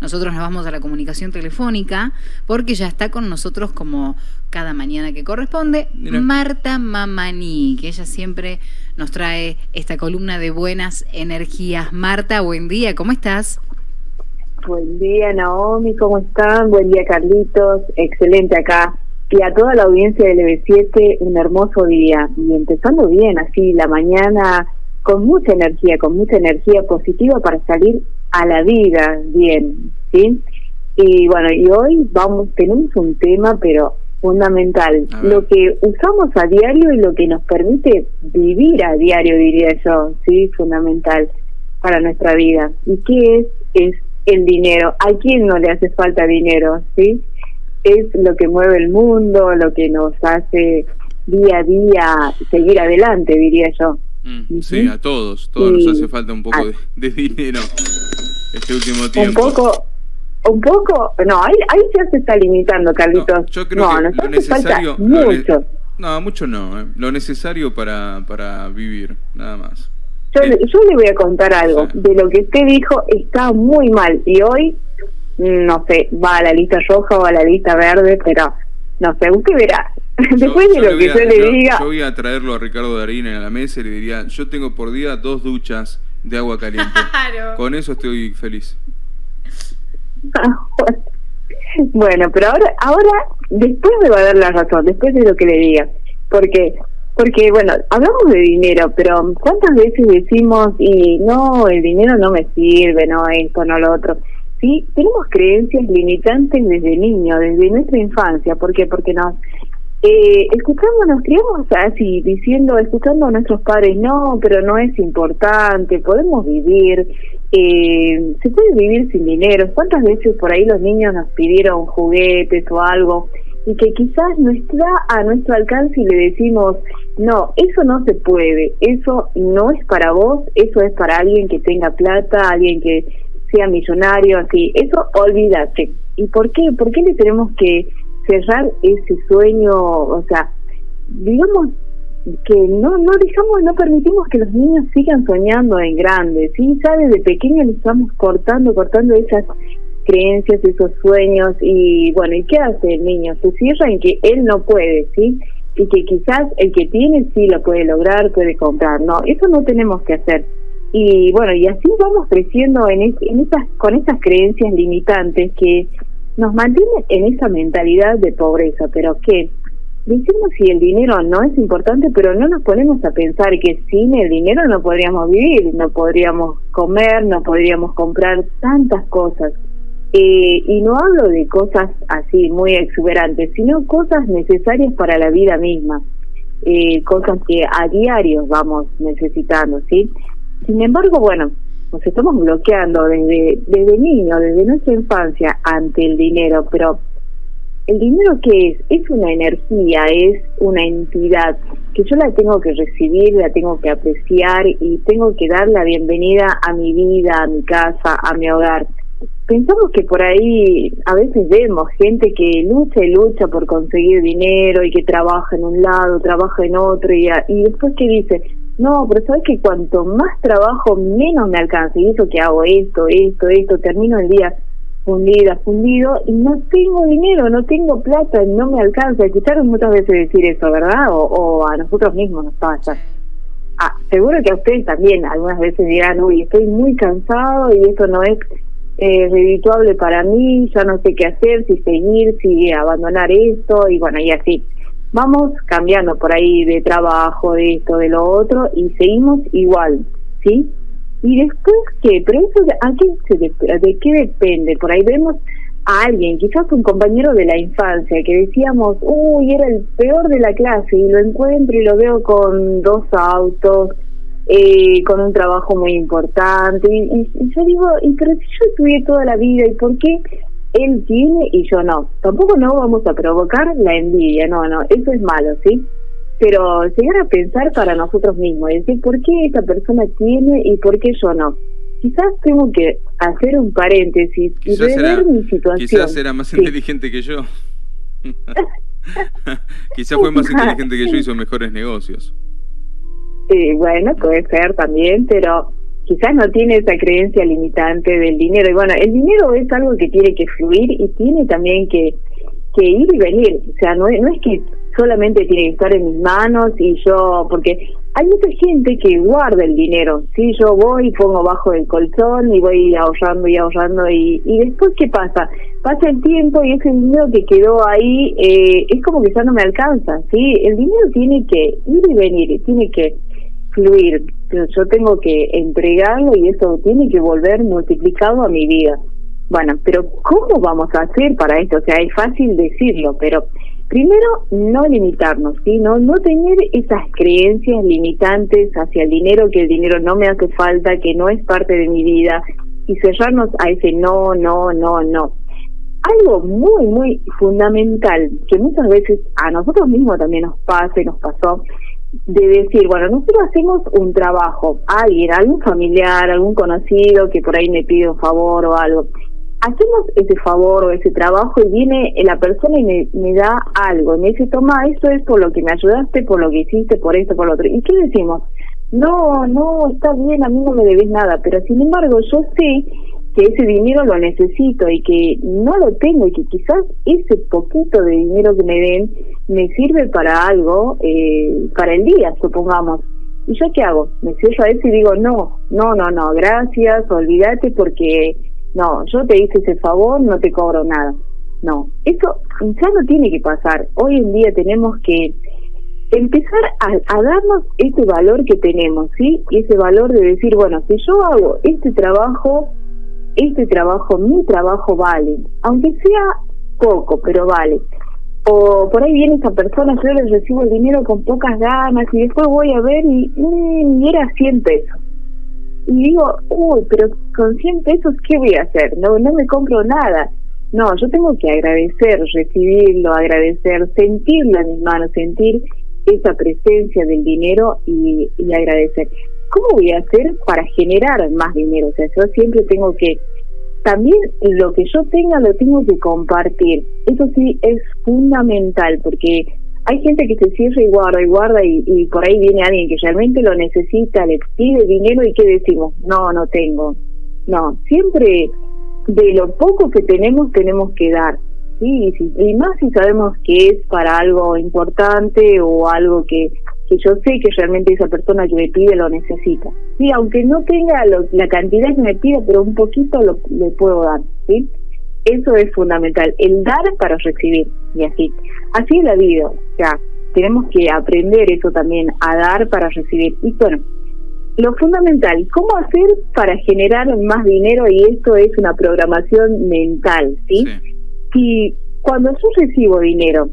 nosotros nos vamos a la comunicación telefónica porque ya está con nosotros como cada mañana que corresponde, Marta Mamani, que ella siempre nos trae esta columna de buenas energías. Marta, buen día, ¿cómo estás? Buen día, Naomi, ¿cómo están? Buen día, Carlitos. Excelente acá. Y a toda la audiencia del EB7, un hermoso día. Y empezando bien, así, la mañana con mucha energía, con mucha energía positiva para salir a la vida bien, ¿sí? Y bueno, y hoy vamos, tenemos un tema, pero fundamental, lo que usamos a diario y lo que nos permite vivir a diario, diría yo, sí, fundamental para nuestra vida. ¿Y qué es? Es el dinero. ¿A quién no le hace falta dinero? ¿Sí? Es lo que mueve el mundo, lo que nos hace día a día seguir adelante, diría yo. Mm, sí, a todos, todos nos hace falta un poco de, dinero este último tiempo. Un poco, un poco, no, ahí, ahí ya se está limitando, Carlitos. No, yo creo que lo necesario, mucho. no, mucho no, eh. lo necesario para, para vivir, nada más. Yo, yo le voy a contar algo. De lo que usted dijo está muy mal. Y hoy, no sé, va a la lista roja o a la lista verde, pero no sé, usted verá. Después de lo que yo le diga. Yo voy a traerlo a Ricardo Darín a la mesa y le diría: Yo tengo por día dos duchas de agua caliente. Con eso estoy feliz. bueno, pero ahora, ahora, después me va a dar la razón, después de lo que le diga. Porque porque, bueno, hablamos de dinero, pero ¿cuántas veces decimos, y no, el dinero no me sirve, no esto, no lo otro? Sí, tenemos creencias limitantes desde niño, desde nuestra infancia. ¿Por qué? Porque nos eh, escuchamos, nos criamos así, diciendo, escuchando a nuestros padres, no, pero no es importante, podemos vivir, eh, se puede vivir sin dinero. ¿Cuántas veces por ahí los niños nos pidieron juguetes o algo? y que quizás no está a nuestro alcance y le decimos, no, eso no se puede, eso no es para vos, eso es para alguien que tenga plata, alguien que sea millonario, así, eso olvídate. ¿Y por qué? ¿Por qué le tenemos que cerrar ese sueño? O sea, digamos que no no dejamos, no permitimos que los niños sigan soñando en grande, ¿sí? Ya desde pequeños le estamos cortando, cortando esas creencias, esos sueños y bueno, ¿y qué hace el niño? Se cierra en que él no puede, ¿sí? Y que quizás el que tiene sí lo puede lograr, puede comprar, no, eso no tenemos que hacer. Y bueno, y así vamos creciendo en, en esas, con esas creencias limitantes que nos mantienen en esa mentalidad de pobreza, pero que decimos si el dinero no es importante, pero no nos ponemos a pensar que sin el dinero no podríamos vivir, no podríamos comer, no podríamos comprar tantas cosas. Eh, y no hablo de cosas así muy exuberantes, sino cosas necesarias para la vida misma, eh, cosas que a diario vamos necesitando, ¿sí? Sin embargo, bueno, nos estamos bloqueando desde, desde niño, desde nuestra infancia ante el dinero, pero ¿el dinero qué es? Es una energía, es una entidad que yo la tengo que recibir, la tengo que apreciar y tengo que dar la bienvenida a mi vida, a mi casa, a mi hogar pensamos que por ahí a veces vemos gente que lucha y lucha por conseguir dinero y que trabaja en un lado, trabaja en otro y, y después que dice, no, pero sabes que cuanto más trabajo menos me alcanza y eso que hago esto, esto, esto, termino el día fundida, fundido y no tengo dinero, no tengo plata, no me alcanza. Escucharon muchas veces decir eso, ¿verdad? O, o a nosotros mismos nos pasa. Ah, seguro que a ustedes también algunas veces dirán, uy, estoy muy cansado y esto no es eh, redituable para mí, ya no sé qué hacer, si seguir, si abandonar esto, y bueno, y así. Vamos cambiando por ahí de trabajo, de esto, de lo otro, y seguimos igual, ¿sí? Y después, ¿qué? Pero eso, ¿a qué de, qué depende? Por ahí vemos a alguien, quizás un compañero de la infancia, que decíamos, uy, era el peor de la clase, y lo encuentro y lo veo con dos autos, eh, con un trabajo muy importante. Y, yo digo, ¿y pero si yo estudié toda la vida, ¿y por qué él tiene y yo no? Tampoco no vamos a provocar la envidia, no, no, eso es malo, ¿sí? Pero llegar a pensar para nosotros mismos y decir, ¿por qué esta persona tiene y por qué yo no? Quizás tengo que hacer un paréntesis y rever mi situación. Quizás era más inteligente que yo. quizás fue más inteligente que yo y hizo mejores negocios. Sí, bueno, puede ser también, pero quizás no tiene esa creencia limitante del dinero. Y bueno, el dinero es algo que tiene que fluir y tiene también que, que ir y venir. O sea, no, no es que solamente tiene que estar en mis manos y yo, porque hay mucha gente que guarda el dinero, ¿sí? Yo voy y pongo bajo el colchón y voy ahorrando y ahorrando y, y después ¿qué pasa? Pasa el tiempo y ese dinero que quedó ahí eh, es como que ya no me alcanza, ¿sí? El dinero tiene que ir y venir, tiene que fluir, yo tengo que entregarlo y eso tiene que volver multiplicado a mi vida. Bueno, pero ¿cómo vamos a hacer para esto? O sea, es fácil decirlo, pero Primero, no limitarnos, ¿sí? no, no tener esas creencias limitantes hacia el dinero, que el dinero no me hace falta, que no es parte de mi vida, y cerrarnos a ese no, no, no, no. Algo muy, muy fundamental, que muchas veces a nosotros mismos también nos pasa y nos pasó, de decir, bueno, nosotros hacemos un trabajo, alguien, algún familiar, algún conocido que por ahí me pide un favor o algo, hacemos ese favor o ese trabajo y viene la persona y me, da algo, me dice, toma, esto es por lo que me ayudaste, por lo que hiciste, por esto, por lo otro. ¿Y qué decimos? No, no, está bien, a mí no me debes nada, pero sin embargo yo sé que ese dinero lo necesito y que no lo tengo y que quizás ese poquito de dinero que me den me sirve para algo, eh, para el día, supongamos. ¿Y yo qué hago? Me cierro a eso y digo, no, no, no, no, gracias, olvídate porque no, yo te hice ese favor, no te cobro nada. No, eso ya no tiene que pasar. Hoy en día tenemos que empezar a, darnos este valor que tenemos, ¿sí? Y ese valor de decir, bueno, si yo hago este trabajo, este trabajo, mi trabajo vale, aunque sea poco, pero vale. O por ahí viene esa persona, yo le recibo el dinero con pocas ganas y después voy a ver y, mm, era 100 pesos y digo, uy, pero con 100 pesos, ¿qué voy a hacer? No, no me compro nada. No, yo tengo que agradecer, recibirlo, agradecer, sentirlo en mis manos, sentir esa presencia del dinero y, y agradecer. ¿Cómo voy a hacer para generar más dinero? O sea, yo siempre tengo que, también lo que yo tenga lo tengo que compartir. Eso sí es fundamental porque hay gente que se cierra y guarda y guarda y, por ahí viene alguien que realmente lo necesita, le pide dinero y ¿qué decimos? No, no tengo. No, siempre de lo poco que tenemos tenemos que dar. ¿sí? Y, más si sabemos que es para algo importante o algo que, que yo sé que realmente esa persona que me pide lo necesita. Sí, aunque no tenga la cantidad que me pide, pero un poquito lo, le puedo dar. ¿sí? Eso es fundamental, el dar para recibir, y así. Así es la vida, o sea, tenemos que aprender eso también, a dar para recibir. Y bueno, lo fundamental, ¿cómo hacer para generar más dinero? Y esto es una programación mental, ¿sí? Si cuando yo recibo dinero,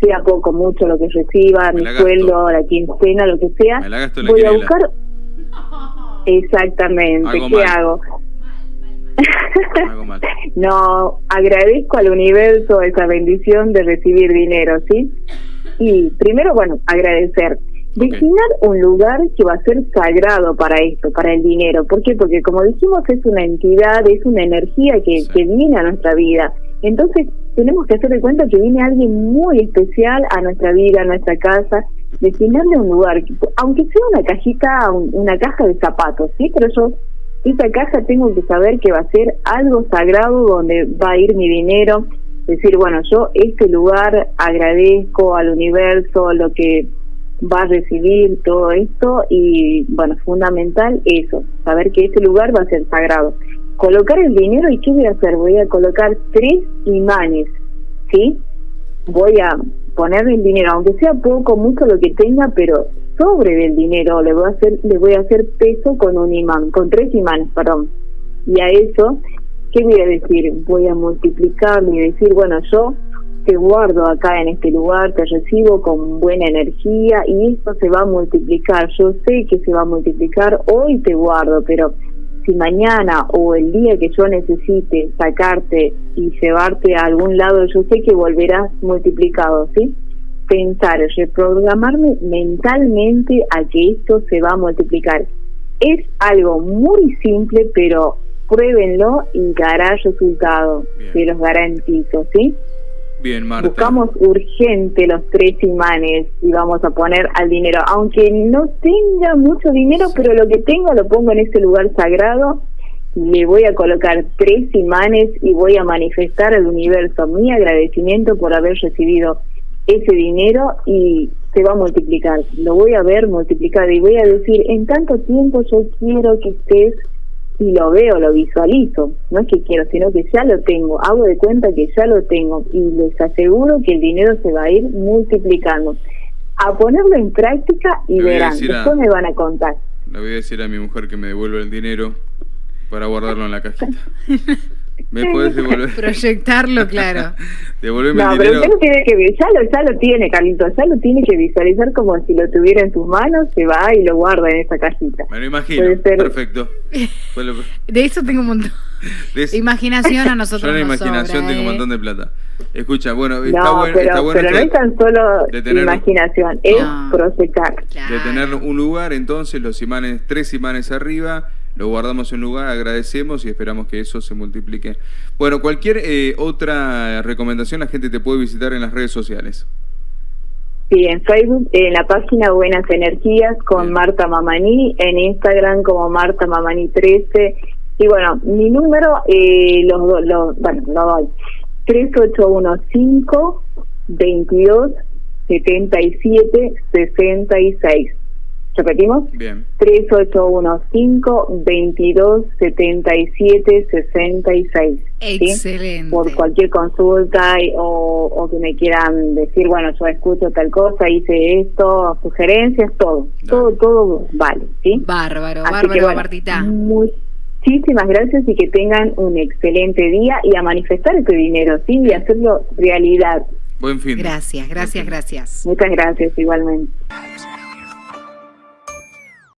sea poco, mucho lo que reciba, mi sueldo, la quincena, lo que sea, voy a buscar... Exactamente, ¿qué hago? no, agradezco al universo esa bendición de recibir dinero, ¿sí? Y primero, bueno, agradecer. Destinar un lugar que va a ser sagrado para esto, para el dinero. ¿Por qué? Porque como dijimos, es una entidad, es una energía que, que viene a nuestra vida. Entonces, tenemos que hacer de cuenta que viene alguien muy especial a nuestra vida, a nuestra casa, destinarle un lugar, aunque sea una cajita, una caja de zapatos, ¿sí? Pero yo esa caja tengo que saber que va a ser algo sagrado donde va a ir mi dinero, decir, bueno, yo este lugar agradezco al universo lo que va a recibir todo esto y bueno, fundamental eso, saber que ese lugar va a ser sagrado. Colocar el dinero y qué voy a hacer? Voy a colocar tres imanes, ¿sí? Voy a poner el dinero, aunque sea poco, mucho lo que tenga, pero sobre del dinero le voy a hacer le voy a hacer peso con un imán con tres imanes perdón y a eso qué voy a decir voy a multiplicar y decir bueno yo te guardo acá en este lugar te recibo con buena energía y esto se va a multiplicar yo sé que se va a multiplicar hoy te guardo pero si mañana o el día que yo necesite sacarte y llevarte a algún lado yo sé que volverás multiplicado sí pensar, reprogramarme mentalmente a que esto se va a multiplicar. Es algo muy simple, pero pruébenlo y dará resultado, se los garantizo, ¿sí? Bien, Marta. Buscamos urgente los tres imanes y vamos a poner al dinero, aunque no tenga mucho dinero, pero lo que tenga lo pongo en ese lugar sagrado. Le voy a colocar tres imanes y voy a manifestar al universo mi agradecimiento por haber recibido ese dinero y se va a multiplicar. Lo voy a ver multiplicado y voy a decir, en tanto tiempo yo quiero que estés y lo veo, lo visualizo. No es que quiero, sino que ya lo tengo. Hago de cuenta que ya lo tengo y les aseguro que el dinero se va a ir multiplicando. A ponerlo en práctica y verán. Después me van a contar. Le voy a decir a mi mujer que me devuelva el dinero para guardarlo en la cajita. ¿Me puedes devolver? Proyectarlo, claro. Devolverme no, pero usted tiene que ya lo, ya lo tiene, Carlitos, ya lo tiene que visualizar como si lo tuviera en sus manos, se va y lo guarda en esa cajita. Me lo imagino, perfecto. de eso tengo un montón. De Imaginación a nosotros Yo en la imaginación tengo un ¿eh? montón de plata. Escucha, bueno, está, bueno, pero, está bueno. Pero no es tan solo imaginación, es proyectar. De tener un lugar, entonces, los imanes, tres imanes arriba, lo guardamos en lugar, agradecemos y esperamos que eso se multiplique. Bueno, cualquier eh, otra recomendación la gente te puede visitar en las redes sociales. Sí, en Facebook, en la página Buenas Energías con Marta Mamani, en Instagram como Marta Mamani 13. Y bueno, mi número, eh, los, bueno, lo doy. 3815 22 77 66. ¿Repetimos? Bien. 3815-2277-66. Excelente. Por cualquier consulta o, o, que me quieran decir, bueno, yo escucho tal cosa, hice esto, sugerencias, todo. Todo, todo vale. ¿sí? Bárbaro, bárbaro, Martita. Muchísimas gracias y que tengan un excelente día y a manifestar ese dinero, ¿sí? Y hacerlo realidad. Buen fin. Gracias, gracias, gracias. Muchas gracias igualmente.